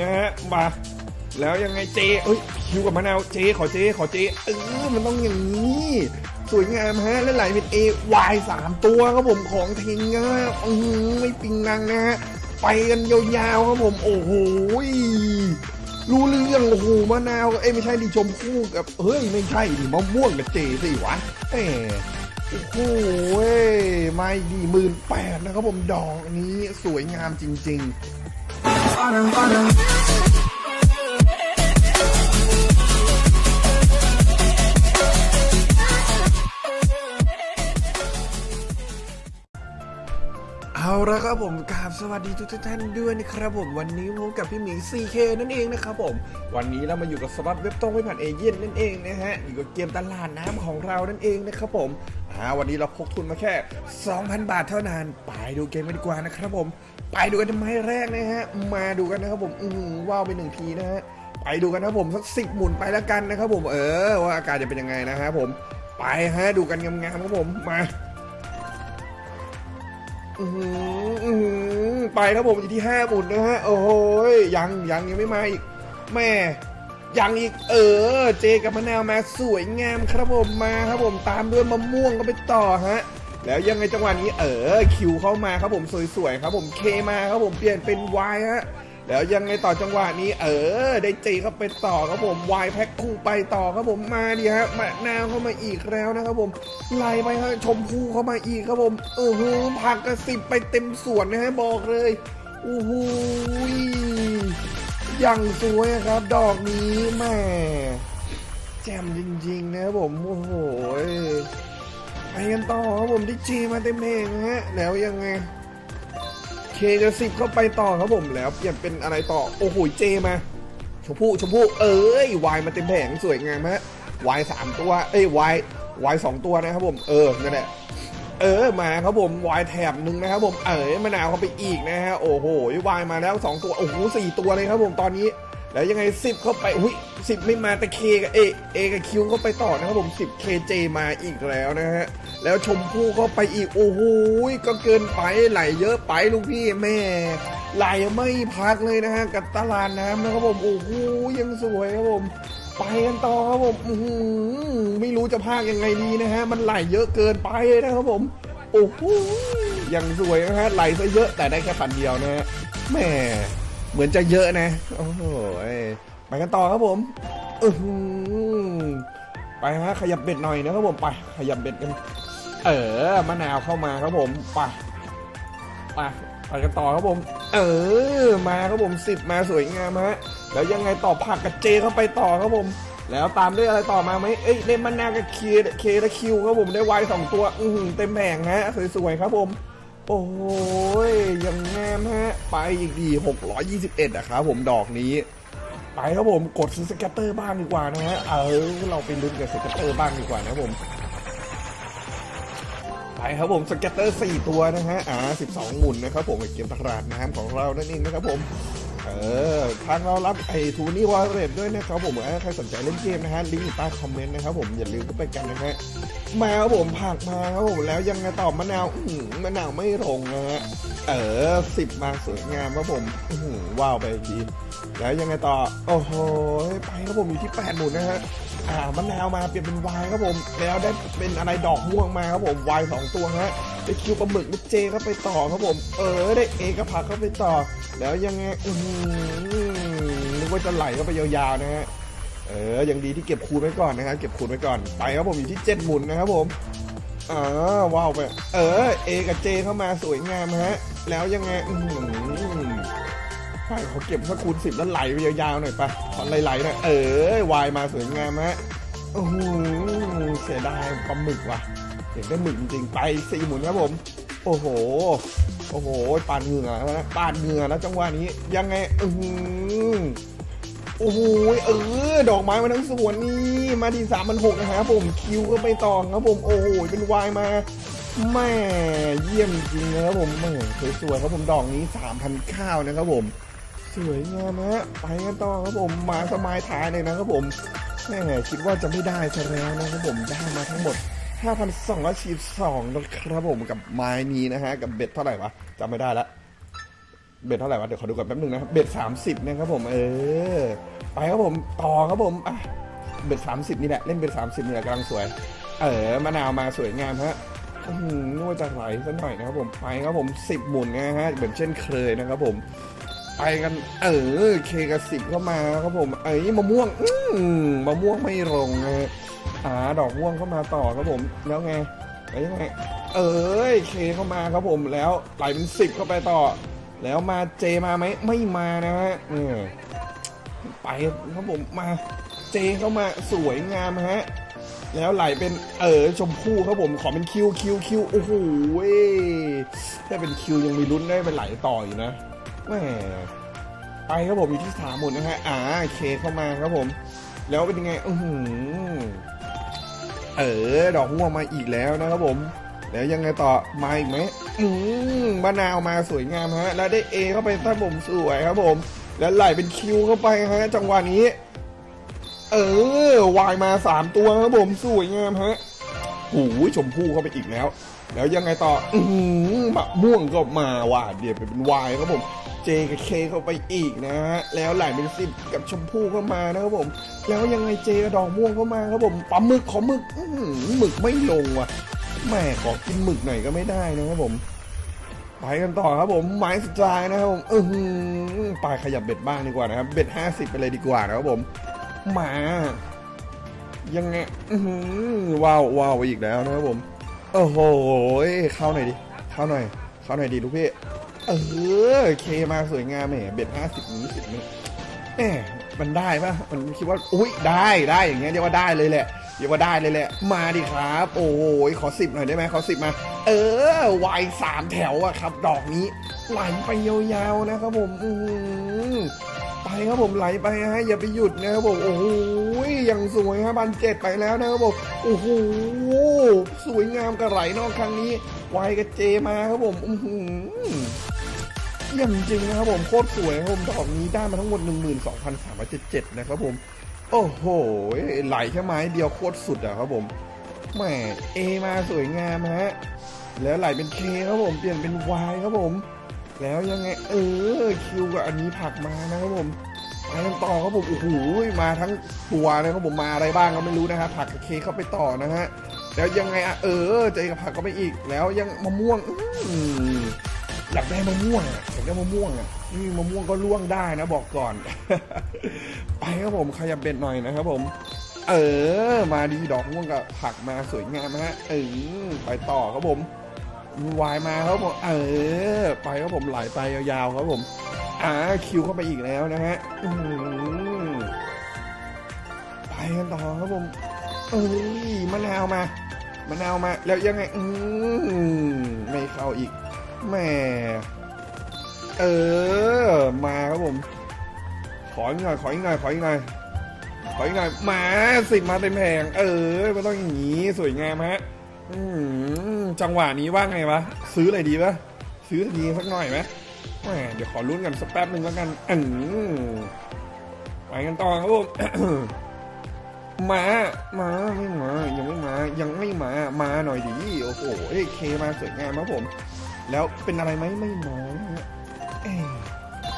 นะฮะมาแล้วยังไงเจเอ้ยคิวกับมะนาวเจขอเจขอเจเออมันต้องอย่างนี้ สวยงามฮะและไหลเป็นเอวายสามตัวครับผมของทิ้งนะอืออไม่ปิงนังนะฮะไปกันยาวๆครับผมโอ้โหรู้เรื่องโอ้โหมะนาวเอ้ไม่ใช่ดิชมพู่กับเฮ้ยไม่ใช่ดิมะม่วงกับเจสิวะแหมโอ้โหเว้ยไม่ดีหมื่นแปดนะครับผมดอกนี้สวยงามจริง ๆ water, water. เอาละครับผมกราบสวัสดีทุกท่านด้วยนะครับผมวันนี้พบกับพี่หมี 4K นั่นเองนะครับผม วันนี้เรามาอยู่กับสล็อตเว็บตรงไม่ผ่านเอเย่นนั่นเองนะฮะอยู่กับเกมตลาดน้ำของเรานั่นเองนะครับผมอ่าวันนี้เราพกทุนมาแค่ 2,000 บาทเท่านั้น ไปดูเกมกันดีกว่านะครับผม ไปดูกันทำไมแรกนะฮะมาดูกันนะครับผมอือหือว้าวไปหนึ่งทีนะฮะไปดูกันนะครับผมสักสิบหมุนไปแล้วกันนะครับผมเออว่าอาการจะเป็นยังไงนะฮะผมไปฮะดูกันงามๆครับผมมา อือหืออื้อหือไปครับผมอยู่ที่ห้าหมุนนะฮะ โอ้โหยยังยังยังไม่มาอีกแม่ยังอีกเออ เจกับมะนาวมาสวยงามครับผมมาครับผมตามด้วยมะม่วงก็ไปต่อฮะ แล้วยังไงจังหวะนี้เออคิวเข้ามาครับผมสวยๆครับผมเคมาครับผมเปลี่ยนเป็นวายฮะ แล้วยังไงต่อจังหวะนี้ เออ ได้เจเข้าไปต่อครับผมวายแพ็คคู่ไปต่อครับผมมาดิฮะมะนาวเข้ามาอีกแล้วนะครับผมไล่ไปฮะชมพู่เข้ามาอีกครับผมเออหือผักกระสิบไปเต็มสวนนะฮะบอกเลยโอ้โหยอย่างสวยครับ ดอกนี้แม่แจ่มจริงๆนะครับผมโอ้โหไปกันต่อครับผมได้เจมาเต็มเพลงฮะแล้วยังไง เคจะสิบเข้าไปต่อครับผมแล้วเปลี่ยนเป็นอะไรต่อ โอ้โหเจมาชมพู่ชมพู่เอ้ยวายมาเต็มแผงสวยงามฮะวายสามตัว เอ้ยวายวายสองตัวนะครับผมเออนั่นแหละเออมาครับผมวายแถบหนึ่งนะครับผมเออมะนาวเข้าไปอีกนะฮะโอ้โหวายมาแล้วสองตัวโอ้โหสี่ตัวเลยครับผมตอนนี้ แล้วยังไงสิบเข้าไปอุ้ยสิบไม่มาแต่เคกับเอเอกับคิวเข้าไปต่อนะครับผมสิบเคเจมาอีกแล้วนะฮะ แล้วชมพู่เข้าไปอีกโอ้โหก็เกินไปไหลเยอะไปลูกพี่แม่ ไหลไม่พักเลยนะฮะกับตลาดน้ำนะครับผมโอ้โหยังสวยครับผมไปกันต่อครับผมไม่รู้จะพากยังไงดีนะฮะ มันไหลเยอะเกินไปนะครับผม โอ้โหยังสวยนะฮะ ไหลซะเยอะแต่ได้แค่พันเดียวนะฮะแม่เหมือนจะเยอะนะ โอ้โหยไปกันต่อครับผมอไปฮะขยับเบ็ดหน่อยนะครับผมไปขยับเบ็ดกัน เออมะนาวเข้ามาครับผมไปไปไปกันต่อครับผม เออมาครับผมสิบมาสวยงามฮะแล้วยังไงต่อผักกับเจเข้าไปต่อครับผม แล้วตามด้วยอะไรต่อมาไหมเอ้ยได้มะนาวกับเคK และ Q ครับผมได้ไวสองตัว อือหือเต็มแผงฮะสวยๆครับผม โอ้ยยังงามฮะไปอีกดี621อยี่สิบเอ็ดนะครับผมดอกนี้ไปครับผมกดซื้อ scatter บ้างดีกว่านะฮะเออเราไปลุ้นกับ scatter บ้างดีกว่านะครับผม ไปครับผม scatter 4ตัวนะฮะอ่า12หมุนนะครับผมเกมตลาดน้ำของเรานั่นเองนะครับผมเออทางเรารับไอ้ True Money Wallet ด้วยนะครับผมถ้าใครสนใจเล่นเกมนะฮะลิงก์อยู่ใต้คอมเมนต์นะครับผมอย่าลืมเข้าไปกันนะฮะมาครับผมผักมาครับผมแล้วยังไงต่อมะนาวมะนาวไม่ลงนะฮะเออสิบมาสวยงามครับผมว้าวไปอีกทีแล้วยังไงต่อโอ้โหไปครับผมอยู่ที่แปดหมุนนะฮะ อ่ามะนาวมาเปลี่ยนเป็นวายครับผม แล้วได้เป็นอะไรดอกม่วงมาครับผมวายสองตัวฮะได้คิวปลาหมึกได้เจเข้าไปต่อครับผม เออได้เอกผักเข้าไปต่อ แล้วยังไงอือหือนึกว่าจะไหลเข้าไปยาวๆนะฮะเออยังดีที่เก็บคูณไว้ก่อนนะครับเก็บคูณไว้ก่อนไปครับผมอยู่ที่เจ็ดหมุนนะครับผมอ่าว้าวไปเออเอกับเจเข้ามาสวยงามฮะ แล้วยังไงอือหือ ใช่เขาเก็บสักคูณสิบแล้วไหลไปยาวๆหน่อยปะตอนไหลๆหน่อยเออวายมาสวยงามฮะโอ้โหเสียดายปลาหมึกว่ะเห็นได้หมึกจริงๆไปสี่หมุนครับผม โอ้โห โอ้โหปาดเหงื่อแล้วนะปาดเหงื่อแล้วจังหวะนี้ ยังไงอือโอ้โหเออ ดอกไม้มาทั้งสวนนี่มาทีสามพันหกนะครับผมคิวก็ไปต่อครับผมโอ้โหเป็นวายมาแม่เยี่ยมจริงนะครับผมแม่สวยๆครับผมดอกนี้สามพันข้าวนะครับผม สวยงามฮะไปกันต่อครับผมมาสมายท้ายเลยนะครับผมแม่คิดว่าจะไม่ได้ซะแล้วนะครับผมได้มาทั้งหมด 5,242นะครับผมกับไม้นี้นะฮะกับเบ็ดเท่าไหร่วะจำไม่ได้ละเบ็ดเท่าไหร่วะเดี๋ยวขอดูก่อนแป๊บนึงนะครับเบ็ดสามสิบนะครับผมเออไปครับผมต่อครับผมอะเบ็ดสามสิบนี่แหละเล่นเบ็ดสามสิบนี่แหละกำลังสวย เออมะนาวมาสวยงามฮะอื้อหือนึกว่าจะไหลสักหน่อยนะครับผมไปครับผมสิบหมุนนะฮะเหมือนเช่นเคยนะครับผม ไปกัน เออเคกับสิบเข้ามาครับผม เอ้ยมะม่วง อืมมะม่วงไม่ลงนะฮะอ่าดอกม่วงเข้ามาต่อครับผมแล้วไงแล้วยังไง เอ้ยเคเข้ามาครับผมแล้วไหลเป็นสิบเข้าไปต่อ แล้วมาเจมาไหมไม่มานะฮะเออไปครับผมมาเจเข้ามาสวยงามฮะแล้วไหลเป็นเออชมพู่ครับผมขอเป็นคิวคิวคิวโอ้โหเว้ยถ้าเป็นคิวยังมีลุ้นได้เป็นไหลต่ออยู่นะ แหมไปครับผมอยู่ที่สามหมุนนะฮะอ่าเคเข้ามาครับผม แล้วเป็นยังไงอือหือเออ ดอกม่วงมาอีกแล้วนะครับผม แล้วยังไงต่อมาอีกไหมอืมมะนาวมาสวยงามฮะ แล้วได้เอเข้าไปท่านผมสวยครับผม แล้วไหลเป็นคิวเข้าไปฮะจังหวะนี้ เออวายมาสามตัวครับผมสวยงามฮะโอ้ยชมพู่เข้าไปอีกแล้ว แล้วยังไงต่อ อือหือมะม่วงก็มาว่ะเดี๋ยวเป็นวายครับผม เจกับเคเข้าไปอีกนะฮะแล้วไหลเป็นสิบกับชมพู่เข้ามานะครับผม แล้วยังไงเจกับดอกม่วงเข้ามาครับผมปลาหมึกขอหมึกหมึกไม่ลงว่ะแม่ขอกินหมึกหน่อยก็ไม่ได้นะครับผมไปกันต่อครับผมไม้สุดท้ายนะครับผมอือหือไปขยับเบ็ดบ้างดีกว่านะครับ เบ็ดห้าสิบไปเลยดีกว่านะครับผมมายังไงอื้อหือว้าวว้าวไปอีกแล้วนะครับผมโอ้โหเข้าหน่อยดิเข้าหน่อยเข้าหน่อยดิลูกพี่ เออ เคมาสวยงามแหมเบ็ดห้าสิบนี้สิบนี้แหมมันได้ปะมันคิดว่า อุ้ยได้ได้อย่างเงี้ยเรียกว่าได้เลยแหละเรียกว่าได้เลยแหละ มาดิครับ โอ้โหขอสิบหน่อยได้ไหมขอสิบมา เออวายสามแถวอะครับ ดอกนี้ ไหลไปยาวๆนะครับผมอือหือไปครับผมไหลไปฮะอย่าไปหยุดนะครับผมโอ้โหยังสวยฮะบันเจ็ดไปแล้วนะครับผมโอ้โหสวยงามกระไหลนอกครั้งนี้ไวกับเจมาครับผมอือ หืออย่างจริงนะครับผมโคตรสวยครับผมดอกนี้ได้มาทั้งหมด 12,377 นะครับผม โอ้โหไหลแค่ไม้เดียวโคตรสุดอะครับผมแหมเอมาสวยงามฮะแล้วไหลเป็นเคครับผมเปลี่ยนเป็นวครับผม แล้วยังไงเออคิวกับอันนี้ผักมานะครับผมไปต่อครับผมโอ้โหมาทั้งตัวนะครับผมมาอะไรบ้างก็ไม่รู้นะครับผลักกับเคเข้าไปต่อนะฮะแล้วยังไงอะเออเจกับผักก็ไปอีก แล้วยังมะม่วงอื อยากได้มะม่วงอยากได้มะม่วงอะอืมมะม่วงก็ล่วงได้นะบอกก่อน ไปครับผมขยับเบ็ดหน่อยนะครับผม เออ มาดีดอกม่วงกับผักมาสวยงามนะฮะเออไปต่อครับผมวายมาครับผมเออ ไปครับผมไหลไปยาวๆครับผมอ่าคิวเข้าไปอีกแล้วนะฮะไปกันต่อครับผมเอ้ยมะนาวมามะนาวมา แล้วยังไง อืมไม่เข้าอีก แหม่เออ มาครับผม ขออีกหน่อย ขออีกหน่อย ขออีกหน่อย ขออีกหน่อย มาสิบมาเต็มแผง เออไม่ต้องอย่างนี้ สวยงามฮะจังหวะนี้ว่าไงวะ ซื้ออะไรดีปะซื้อดีสักหน่อยไหมแหมเดี๋ยวขอลุ้นกันสักแป๊บหนึ่งแล้วกันอืมไปกันต่อครับผมมา มาไม่มา ยังไม่มา ยังไม่มา มาหน่อยดิ โอ้โห เอ้เคมาสวยงามครับผม แล้วเป็นอะไรไหมไม่มานะฮะเอ้ย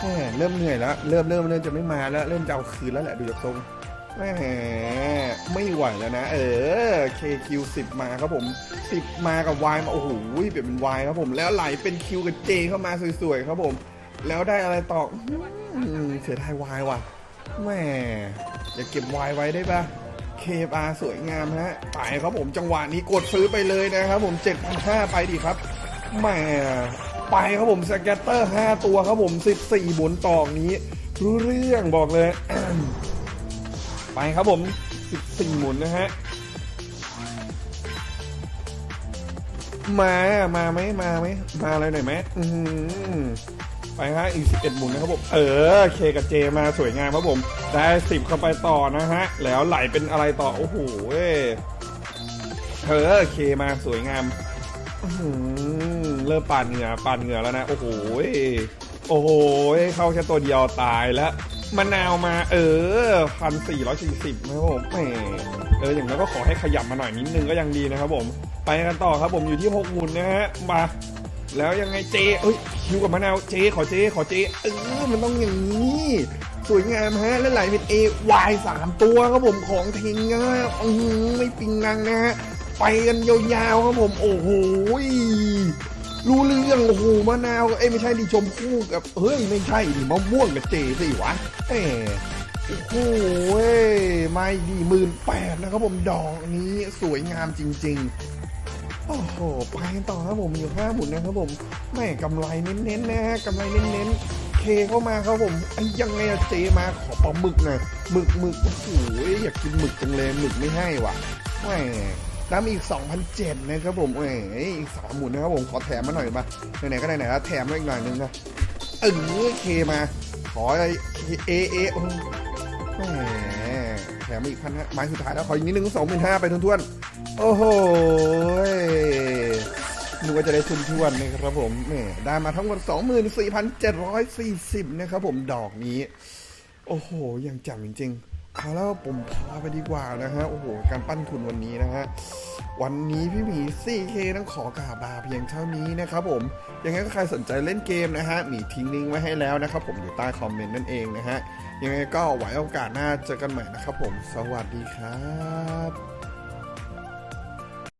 แหมเริ่มเหนื่อยแล้ว เริ่มเริ่มเริ่มจะไม่มาแล้ว เริ่มจะเอาคืนแล้วแหละดูจากทรงแหมไม่ไหวแล้วนะ เออ KQ 10 มาครับผม 10 มากับ Y มาโอ้โหเปลี่ยนเป็น Y ครับผมแล้วไหลเป็น Q กับ J เข้ามาสวยๆครับผม แล้วได้อะไรต่อเสียดาย Y ว่ะแหมอย่าเก็บ Y ไว้ได้ปะ KR สวยงามฮะไปครับผมจังหวะนี้กดซื้อไปเลยนะครับผม7,500ไปดิครับ แหมไปครับผมสแกตเตอร์ 5 ตัวครับผม 14 หมุนต่อนี้ รู้เรื่องบอกเลย ไปครับผม 14 หมุนนะฮะ มามาไหมมาไหมมาอะไรหน่อยไหมไปฮะอีก 11 หมุนนะครับผม เออเคกับเจมาสวยงามครับผม ได้ 10 เข้าไปต่อนะฮะ แล้วไหลเป็นอะไรต่อ โอ้โหเออเคมาสวยงาม เริ่มปาดเหงื่อปาดเหงื่อแล้วนะ โอ้โหโอ้โหเข้าแค่ตัวเดียวตายแล้วมะนาวมา เออพันสี่ร้อยสี่สิบนะครับผมแหมเอออย่างนั้นก็ขอให้ขยับมาหน่อยนิดนึงก็ยังดีนะครับผม ไปกันต่อครับผมอยู่ที่หกหมุนนะฮะมาแล้วยังไงเจเอ้ยคิวกับมะนาวเจขอเจขอเจเออมันต้องอย่างนี้สวยงามฮะและไหลเป็น A Y สามตัวครับผมของเทงง่ายอือหือไม่ปิงนังนะฮะ ไปกันยาวๆครับผมโอ้โหรู้เรื่องโอ้โหมะนาวเอ้ไม่ใช่ดิชมพู่กับเฮ้ยไม่ใช่ดิมะม่วงกับเจสิวะเอ้โอ้โหเว้ยไม่ดีหมื่นแปดนะครับผมดอกนี้สวยงามจริง ๆ โอ้โหไปต่อครับผมมีอยู่ห้าหมุนนะครับผมแม่กำไรเน้นๆนะฮะกำไรเน้นๆเคเข้ามาครับผมไอ้ยังไงอะเจมาขอปลาหมึกน่อยหมึกหมึกโอ้โหอยากกินหมึกจังเลยหมึกไม่ให้ว่ะแหม น้ำอีก2,007นะครับผมแหมอีกสามหมุนนะครับผมขอแถมมาหน่อยมาไหนๆก็ไหนๆแล้วแถมมาอีกหน่อยนึงนะเออเคมาขออะไรเอเอโอ้แหมแถมมาอีกพันห้าไม้สุดท้ายแล้วขออีกนิดนึงสองหมื่นห้าไปทวนๆโอ้โหนึกว่าจะได้ทุนทวนนะครับผมแหมได้มาทั้งหมด24,740นะครับผมดอกนี้ โอ้โหยังจำจริงๆ เอาแล้วผมพาไปดีกว่านะฮะ โอ้โห การปั้นทุนวันนี้นะฮะ วันนี้พี่หมี 4K ต้องขอกราบลาเพียงเท่านี้นะครับผม ยังไงก็ใครสนใจเล่นเกมนะฮะหมีทิ้งลิงก์ไว้ให้แล้วนะครับผมอยู่ใต้คอมเมนต์นั่นเองนะฮะ ยังไงก็ไว้โอกาสหน้าเจอกันใหม่นะครับผม สวัสดีครับ